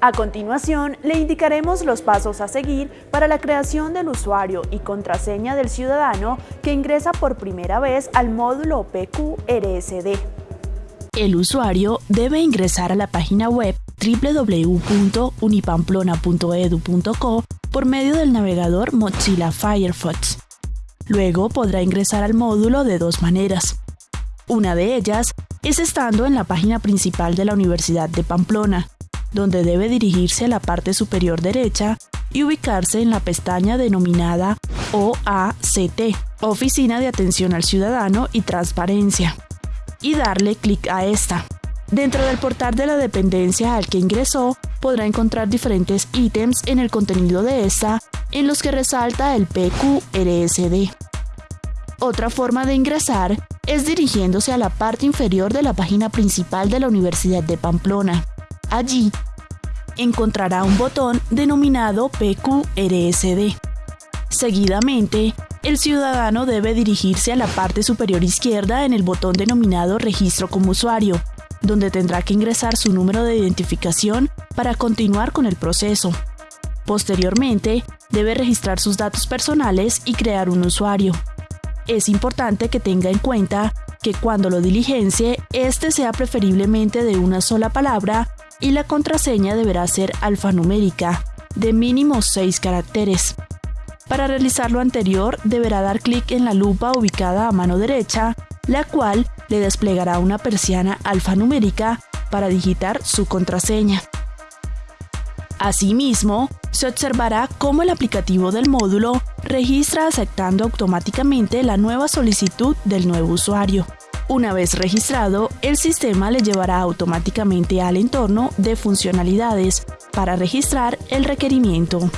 A continuación, le indicaremos los pasos a seguir para la creación del usuario y contraseña del ciudadano que ingresa por primera vez al módulo PQRSD. El usuario debe ingresar a la página web www.unipamplona.edu.co por medio del navegador Mozilla Firefox. Luego podrá ingresar al módulo de dos maneras. Una de ellas es estando en la página principal de la Universidad de Pamplona, donde debe dirigirse a la parte superior derecha y ubicarse en la pestaña denominada OACT, Oficina de Atención al Ciudadano y Transparencia y darle clic a esta. Dentro del portal de la dependencia al que ingresó, podrá encontrar diferentes ítems en el contenido de esta en los que resalta el PQRSD. Otra forma de ingresar es dirigiéndose a la parte inferior de la página principal de la Universidad de Pamplona. Allí encontrará un botón denominado PQRSD. Seguidamente, el ciudadano debe dirigirse a la parte superior izquierda en el botón denominado Registro como usuario, donde tendrá que ingresar su número de identificación para continuar con el proceso. Posteriormente, debe registrar sus datos personales y crear un usuario. Es importante que tenga en cuenta que cuando lo diligencie, este sea preferiblemente de una sola palabra y la contraseña deberá ser alfanumérica, de mínimo 6 caracteres. Para realizar lo anterior, deberá dar clic en la lupa ubicada a mano derecha, la cual le desplegará una persiana alfanumérica para digitar su contraseña. Asimismo, se observará cómo el aplicativo del módulo registra aceptando automáticamente la nueva solicitud del nuevo usuario. Una vez registrado, el sistema le llevará automáticamente al entorno de funcionalidades para registrar el requerimiento.